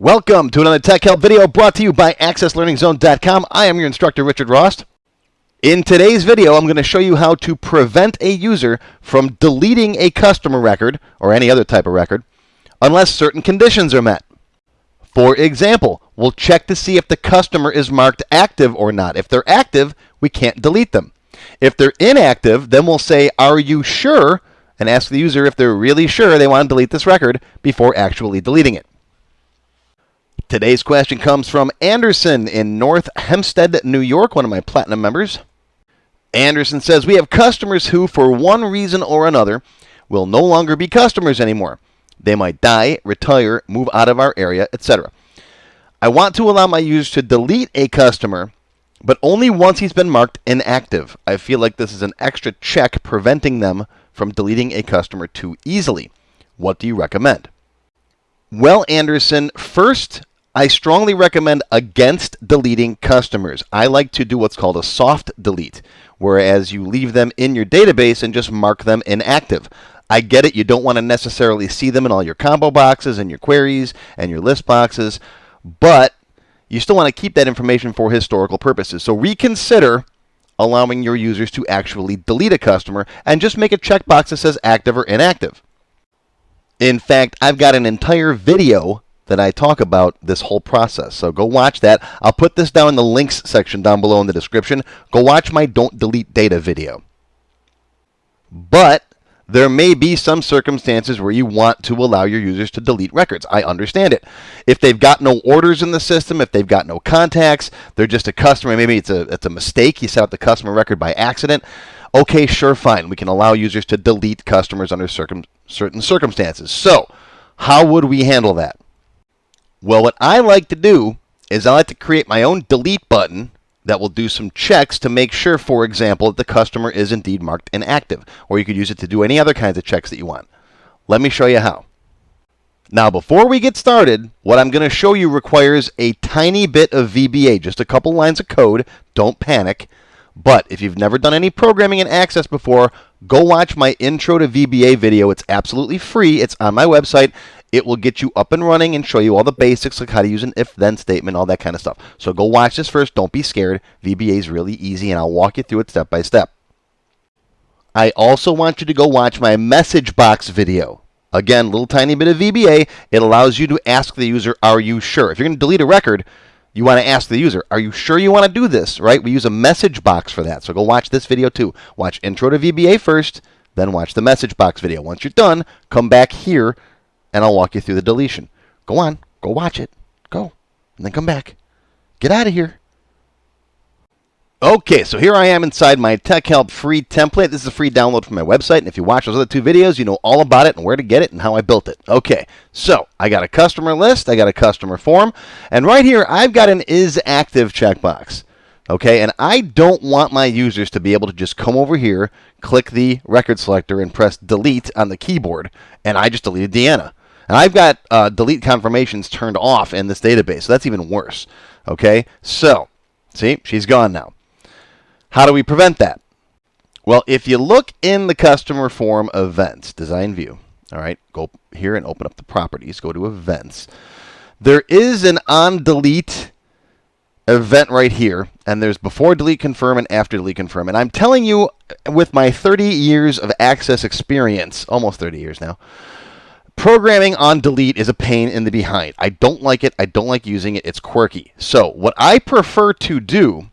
Welcome to another Tech Help video brought to you by AccessLearningZone.com. I am your instructor, Richard Rost. In today's video, I'm going to show you how to prevent a user from deleting a customer record, or any other type of record, unless certain conditions are met. For example, we'll check to see if the customer is marked active or not. If they're active, we can't delete them. If they're inactive, then we'll say, Are you sure? and ask the user if they're really sure they want to delete this record before actually deleting it. Today's question comes from Anderson in North Hempstead, New York, one of my platinum members. Anderson says, We have customers who, for one reason or another, will no longer be customers anymore. They might die, retire, move out of our area, etc. I want to allow my users to delete a customer but only once he's been marked inactive. I feel like this is an extra check preventing them from deleting a customer too easily. What do you recommend? Well, Anderson, first, I strongly recommend against deleting customers. I like to do what's called a soft delete, whereas you leave them in your database and just mark them inactive. I get it, you don't want to necessarily see them in all your combo boxes and your queries and your list boxes, but you still want to keep that information for historical purposes. So reconsider allowing your users to actually delete a customer and just make a checkbox that says active or inactive. In fact, I've got an entire video that I talk about this whole process. So go watch that. I'll put this down in the links section down below in the description. Go watch my don't delete data video. But there may be some circumstances where you want to allow your users to delete records. I understand it. If they've got no orders in the system, if they've got no contacts, they're just a customer, maybe it's a, it's a mistake, you set up the customer record by accident, okay, sure, fine. We can allow users to delete customers under circum, certain circumstances. So, how would we handle that? Well, what I like to do is I like to create my own delete button that will do some checks to make sure, for example, that the customer is indeed marked inactive. Or you could use it to do any other kinds of checks that you want. Let me show you how. Now, before we get started, what I'm going to show you requires a tiny bit of VBA, just a couple lines of code. Don't panic. But if you've never done any programming in Access before, go watch my intro to VBA video. It's absolutely free. It's on my website. It will get you up and running and show you all the basics, like how to use an if-then statement, all that kind of stuff. So go watch this first. Don't be scared. VBA is really easy, and I'll walk you through it step by step. I also want you to go watch my message box video. Again, little tiny bit of VBA. It allows you to ask the user, are you sure? If you're going to delete a record, you want to ask the user, are you sure you want to do this, right? We use a message box for that. So go watch this video too. Watch intro to VBA first, then watch the message box video. Once you're done, come back here and I'll walk you through the deletion. Go on, go watch it. Go. And then come back. Get out of here. Okay, so here I am inside my Tech Help free template. This is a free download from my website, and if you watch those other two videos, you know all about it and where to get it and how I built it. Okay, so I got a customer list, I got a customer form, and right here I've got an is active checkbox. Okay, and I don't want my users to be able to just come over here, click the record selector, and press delete on the keyboard, and I just deleted Deanna. And I've got uh, delete confirmations turned off in this database, so that's even worse. Okay, so see, she's gone now. How do we prevent that? Well, if you look in the customer form events, design view, all right, go here and open up the properties, go to events. There is an on delete event right here, and there's before delete confirm and after delete confirm. And I'm telling you, with my 30 years of access experience, almost 30 years now, Programming on delete is a pain in the behind. I don't like it. I don't like using it. It's quirky. So what I prefer to do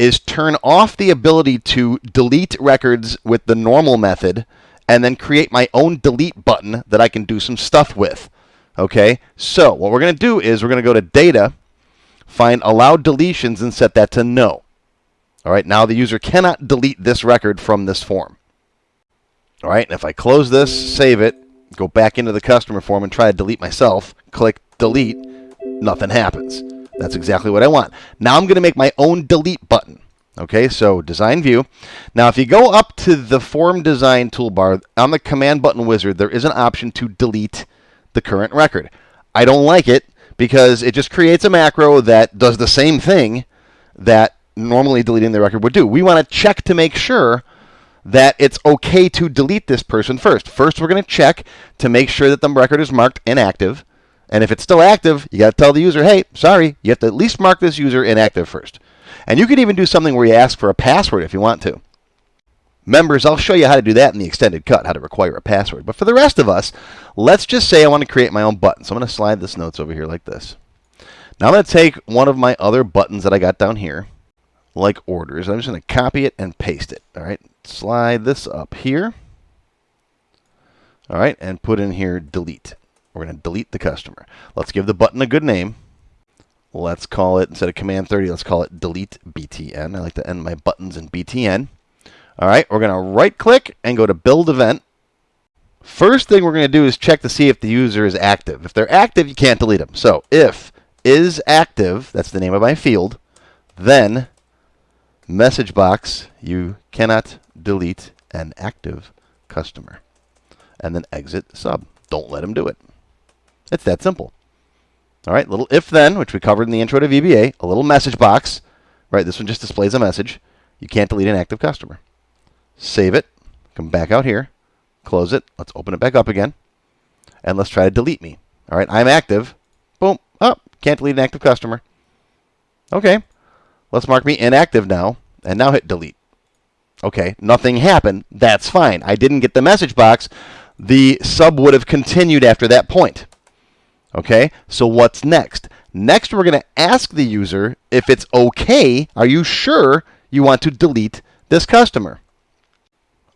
is turn off the ability to delete records with the normal method and then create my own delete button that I can do some stuff with. Okay, so what we're going to do is we're going to go to data, find allow deletions and set that to no. All right, now the user cannot delete this record from this form. All right, and if I close this, save it, go back into the customer form and try to delete myself, click delete, nothing happens. That's exactly what I want. Now I'm going to make my own delete button. Okay, so design view. Now if you go up to the form design toolbar, on the command button wizard, there is an option to delete the current record. I don't like it because it just creates a macro that does the same thing that normally deleting the record would do. We want to check to make sure that it's okay to delete this person first. First, we're going to check to make sure that the record is marked inactive. And if it's still active, you got to tell the user, hey, sorry, you have to at least mark this user inactive first. And you could even do something where you ask for a password if you want to. Members, I'll show you how to do that in the extended cut, how to require a password. But for the rest of us, let's just say I want to create my own button. So I'm going to slide this notes over here like this. Now I'm going to take one of my other buttons that I got down here, like orders. I'm just going to copy it and paste it. All right, slide this up here. All right, and put in here delete. We're going to delete the customer. Let's give the button a good name. Let's call it, instead of command 30, let's call it delete BTN. I like to end my buttons in BTN. All right, we're going to right click and go to build event. First thing we're going to do is check to see if the user is active. If they're active, you can't delete them. So if is active, that's the name of my field, then message box, you cannot delete an active customer. And then exit sub. Don't let him do it. It's that simple. All right, little if then, which we covered in the intro to VBA, a little message box. Right, this one just displays a message. You can't delete an active customer. Save it, come back out here, close it. Let's open it back up again. And let's try to delete me. All right, I'm active. Boom. Oh, can't delete an active customer. Okay, let's mark me inactive now, and now hit delete. Okay, nothing happened. That's fine. I didn't get the message box. The sub would have continued after that point. Okay, so what's next? Next, we're going to ask the user if it's okay. Are you sure you want to delete this customer?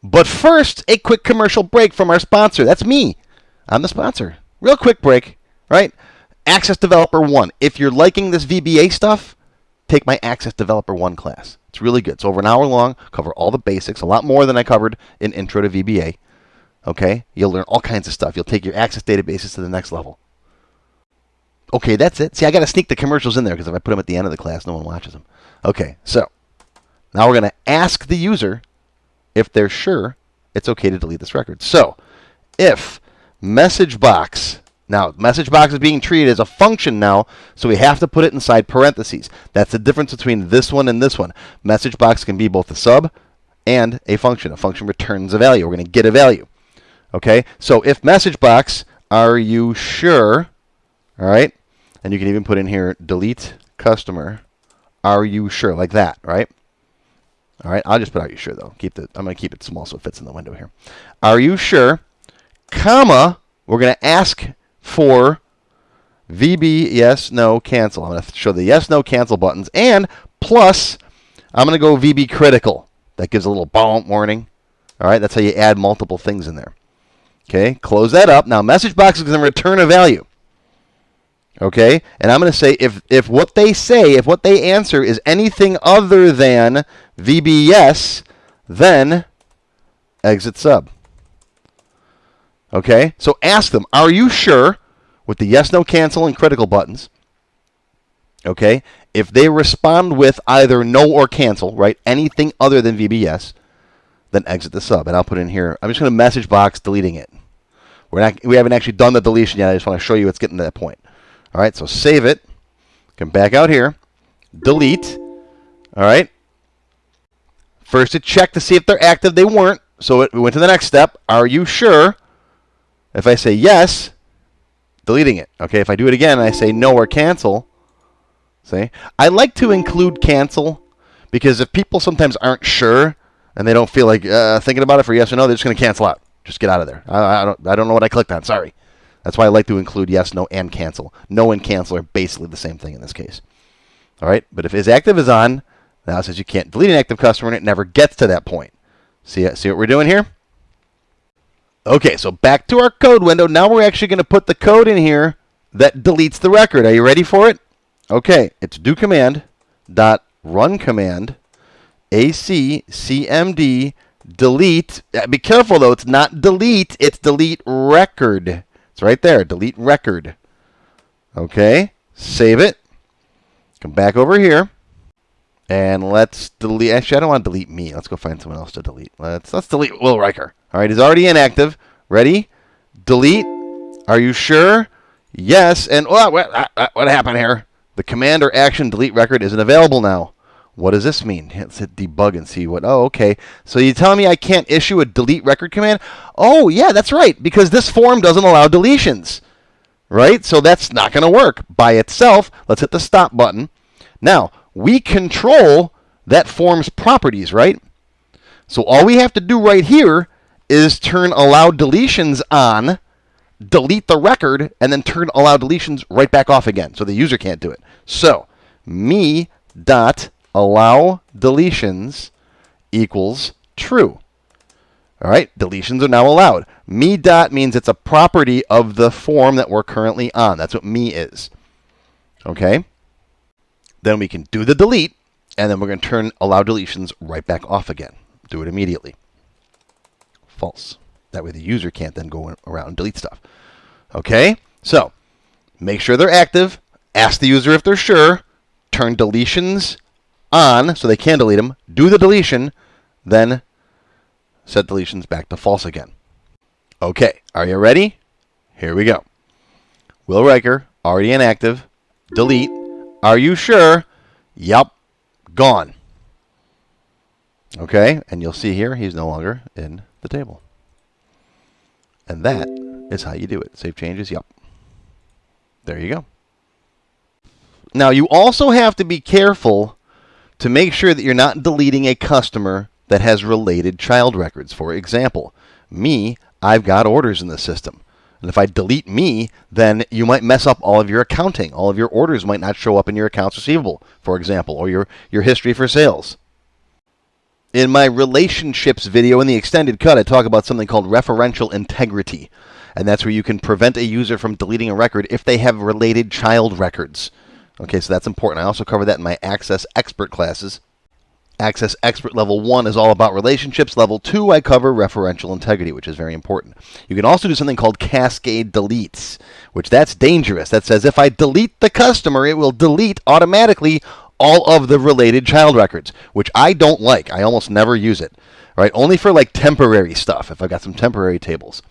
But first, a quick commercial break from our sponsor. That's me. I'm the sponsor. Real quick break, right? Access Developer 1. If you're liking this VBA stuff, take my Access Developer 1 class. It's really good. It's over an hour long, cover all the basics, a lot more than I covered in Intro to VBA. Okay? You'll learn all kinds of stuff. You'll take your Access databases to the next level. Okay, that's it. See, I got to sneak the commercials in there because if I put them at the end of the class, no one watches them. Okay, so now we're going to ask the user if they're sure it's okay to delete this record. So if message box, now message box is being treated as a function now, so we have to put it inside parentheses. That's the difference between this one and this one. Message box can be both a sub and a function. A function returns a value. We're going to get a value. Okay, so if message box, are you sure? All right, and you can even put in here delete customer. Are you sure? Like that, right? All right, I'll just put are you sure though. Keep the I'm going to keep it small so it fits in the window here. Are you sure? Comma, we're going to ask for VB yes, no, cancel. I'm going to show the yes, no, cancel buttons and plus I'm going to go VB critical. That gives a little bomb warning. All right, that's how you add multiple things in there. Okay, close that up. Now message box is going to return a value. Okay? And I'm going to say if, if what they say, if what they answer is anything other than VBYes, then exit sub. Okay? So ask them, are you sure with the yes, no, cancel, and critical buttons? Okay? If they respond with either no or cancel, right? Anything other than VBYes, then exit the sub. And I'll put in here, I'm just going to message box deleting it. We're not, we haven't actually done the deletion yet. I just want to show you it's getting to that point. All right, so save it. Come back out here. Delete. All right. First, it checked to see if they're active. They weren't. So it, we went to the next step. Are you sure? If I say yes, deleting it. Okay, if I do it again I say no or cancel, see? I like to include cancel because if people sometimes aren't sure and they don't feel like uh, thinking about it for yes or no, they're just going to cancel out. Just get out of there. I, I, don't, I don't know what I clicked on. Sorry. That's why I like to include yes, no, and cancel. No and cancel are basically the same thing in this case. All right, but if is active is on, now it says you can't delete an active customer and it never gets to that point. See, see what we're doing here? Okay, so back to our code window. Now we're actually going to put the code in here that deletes the record. Are you ready for it? Okay, it's do command dot run command ac cmd delete. Uh, be careful though, it's not delete, it's delete record. It's right there. Delete record. Okay. Save it. Come back over here. And let's delete. Actually, I don't want to delete me. Let's go find someone else to delete. Let's let's delete Will Riker. All right, it's already inactive. Ready? Delete. Are you sure? Yes. And oh, what, uh, uh, what happened here? The command or action delete record isn't available now. What does this mean? Let's hit debug and see what. Oh, okay. So you're telling me I can't issue a delete record command? Oh, yeah, that's right. Because this form doesn't allow deletions. right? So that's not going to work by itself. Let's hit the stop button. Now, we control that form's properties, right? So all we have to do right here is turn allow deletions on, delete the record, and then turn allow deletions right back off again so the user can't do it. So me dot allow deletions equals true. All right, deletions are now allowed. Me dot means it's a property of the form that we're currently on. That's what me is. Okay? Then we can do the delete, and then we're going to turn allow deletions right back off again. Do it immediately. False. That way the user can't then go around and delete stuff. Okay? So, make sure they're active. Ask the user if they're sure. Turn deletions on so they can delete them. Do the deletion. Then set deletions back to false again. Okay, are you ready? Here we go. Will Riker, already inactive. Delete. Are you sure? Yup. Gone. Okay, and you'll see here he's no longer in the table. And that is how you do it. Save changes, yup. There you go. Now you also have to be careful to make sure that you're not deleting a customer that has related child records. For example, me, I've got orders in the system. And if I delete me, then you might mess up all of your accounting. All of your orders might not show up in your accounts receivable, for example, or your, your history for sales. In my relationships video in the extended cut, I talk about something called referential integrity. And that's where you can prevent a user from deleting a record if they have related child records. Okay, so that's important. I also cover that in my Access Expert classes. Access Expert Level 1 is all about relationships. Level 2, I cover referential integrity, which is very important. You can also do something called cascade deletes, which that's dangerous. That says if I delete the customer, it will delete automatically all of the related child records, which I don't like. I almost never use it. Right? Only for like temporary stuff, if I've got some temporary tables.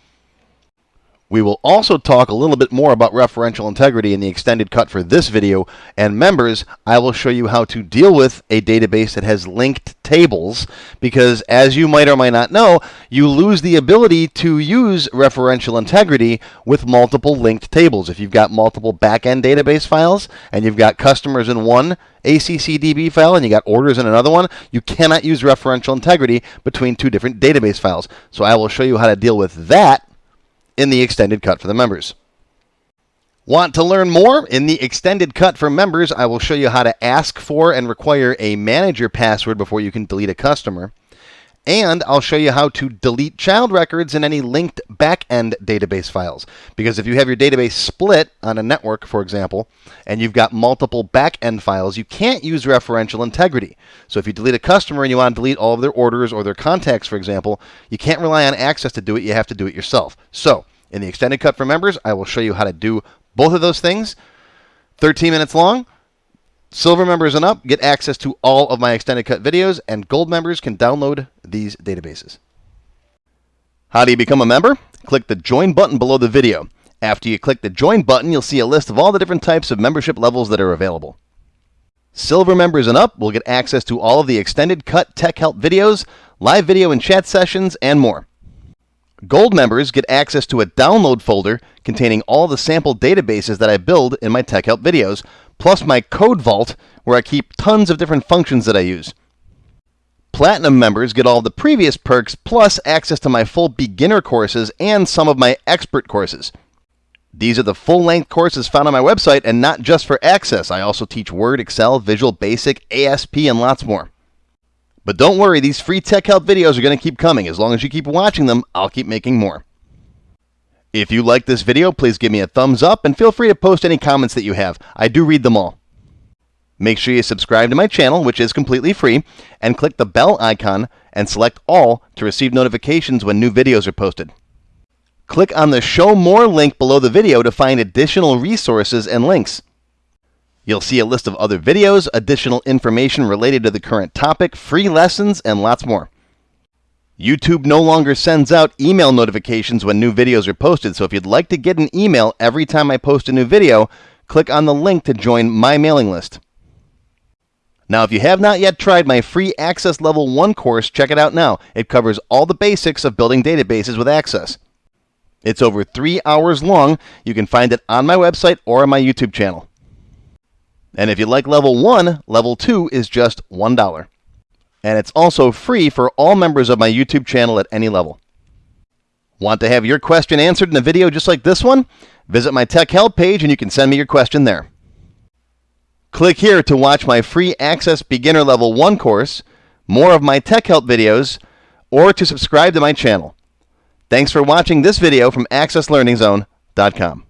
We will also talk a little bit more about referential integrity in the extended cut for this video. And members, I will show you how to deal with a database that has linked tables because as you might or might not know, you lose the ability to use referential integrity with multiple linked tables. If you've got multiple backend database files and you've got customers in one ACCDB file and you got orders in another one, you cannot use referential integrity between two different database files. So I will show you how to deal with that in the extended cut for the members. Want to learn more? In the extended cut for members, I will show you how to ask for and require a manager password before you can delete a customer. And I'll show you how to delete child records in any linked backend database files. Because if you have your database split on a network, for example, and you've got multiple backend files, you can't use referential integrity. So if you delete a customer and you want to delete all of their orders or their contacts, for example, you can't rely on access to do it. You have to do it yourself. So in the extended cut for members, I will show you how to do both of those things. 13 minutes long. Silver members and up get access to all of my extended cut videos, and gold members can download these databases. How do you become a member? Click the join button below the video. After you click the join button, you'll see a list of all the different types of membership levels that are available. Silver members and up will get access to all of the extended cut tech help videos, live video and chat sessions, and more. Gold members get access to a download folder containing all the sample databases that I build in my Tech Help videos, plus my code vault where I keep tons of different functions that I use. Platinum members get all the previous perks plus access to my full beginner courses and some of my expert courses. These are the full length courses found on my website and not just for access. I also teach Word, Excel, Visual Basic, ASP, and lots more. But don't worry, these free tech help videos are going to keep coming. As long as you keep watching them, I'll keep making more. If you like this video, please give me a thumbs up and feel free to post any comments that you have. I do read them all. Make sure you subscribe to my channel, which is completely free, and click the bell icon and select all to receive notifications when new videos are posted. Click on the Show More link below the video to find additional resources and links. You'll see a list of other videos, additional information related to the current topic, free lessons, and lots more. YouTube no longer sends out email notifications when new videos are posted, so if you'd like to get an email every time I post a new video, click on the link to join my mailing list. Now, if you have not yet tried my free Access Level 1 course, check it out now. It covers all the basics of building databases with Access. It's over three hours long. You can find it on my website or on my YouTube channel. And if you like level 1, level 2 is just $1. And it's also free for all members of my YouTube channel at any level. Want to have your question answered in a video just like this one? Visit my Tech Help page and you can send me your question there. Click here to watch my free Access Beginner Level 1 course, more of my Tech Help videos, or to subscribe to my channel. Thanks for watching this video from AccessLearningZone.com.